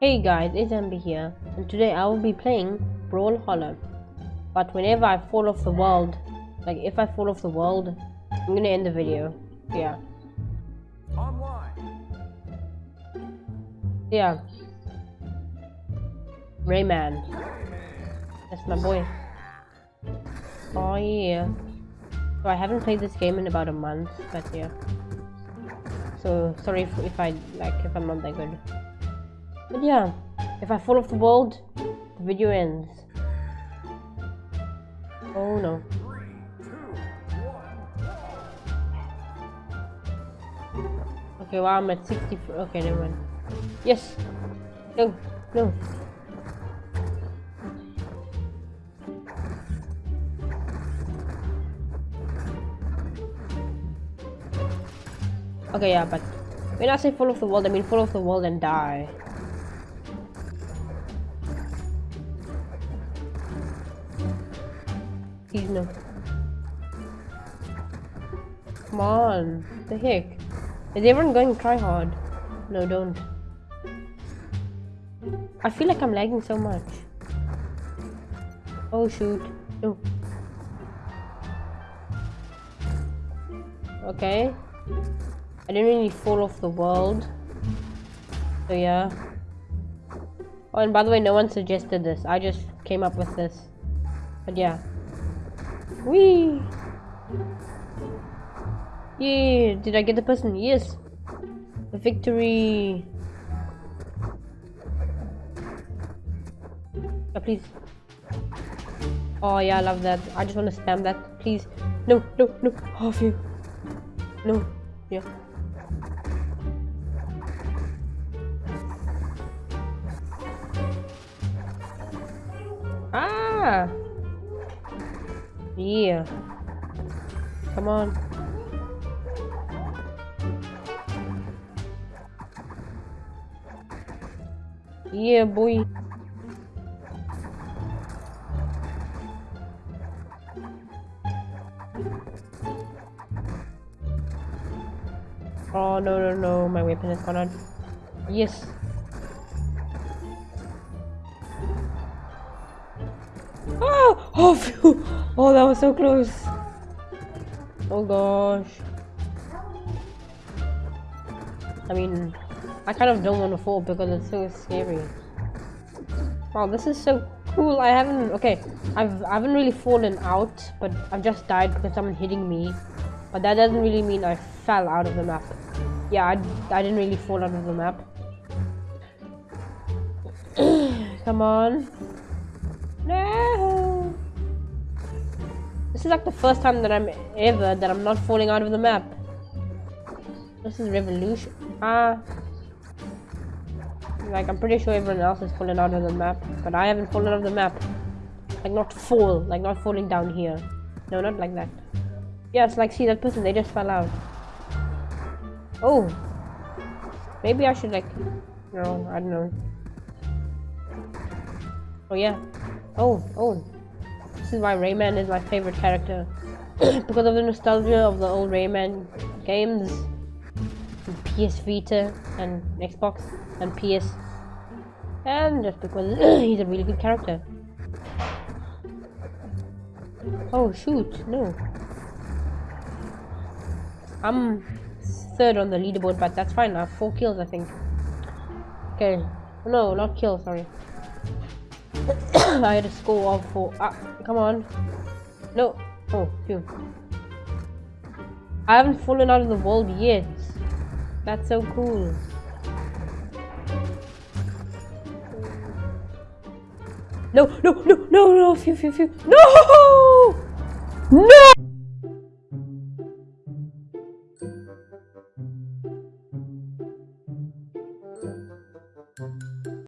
Hey guys, it's Amber here, and today I will be playing Brawlhalla. But whenever I fall off the world, like if I fall off the world, I'm gonna end the video. Yeah. Online. Yeah. Rayman. That's my boy. Oh yeah. So I haven't played this game in about a month, but yeah. So sorry if, if I like if I'm not that good. But yeah, if I fall off the world, the video ends. Oh no. Okay, well I'm at 60. Okay, never mind. Yes. No. No. Okay, yeah, but when I say fall off the world, I mean fall off the world and die. Please no. Come on. The heck? Is everyone going try hard? No, don't. I feel like I'm lagging so much. Oh shoot. No. Okay. I didn't really fall off the world. So yeah. Oh, and by the way, no one suggested this. I just came up with this. But yeah. Whee! Yeah, did I get the person? Yes. The victory. Oh, please. Oh yeah, I love that. I just want to spam that. Please. No, no, no. Oh, you. No. Yeah. Ah! Yeah. Come on. Yeah, boy. Oh, no, no, no. My weapon is gone on. Yes. Ah! Oh, phew. oh, that was so close. Oh gosh. I mean, I kind of don't want to fall because it's so scary. Wow, this is so cool. I haven't, okay, I've, I haven't really fallen out, but I've just died because someone hitting me. But that doesn't really mean I fell out of the map. Yeah, I, I didn't really fall out of the map. Come on. No! This is like the first time that I'm ever that I'm not falling out of the map. This is revolution. Ah. Like I'm pretty sure everyone else is falling out of the map, but I haven't fallen out of the map. Like not fall, like not falling down here. No, not like that. Yeah, it's like see that person, they just fell out. Oh. Maybe I should like no, I don't know. Oh yeah. Oh, oh. This is why Rayman is my favorite character. because of the nostalgia of the old Rayman games. PS Vita and Xbox and PS. And just because he's a really good character. Oh shoot, no. I'm third on the leaderboard, but that's fine. I have four kills, I think. Okay. No, not kills, sorry. I had a score of four. Ah, come on. No. Oh, phew. I haven't fallen out of the world yet. That's so cool. No, no, no, no, no, phew, phew, phew. No! No!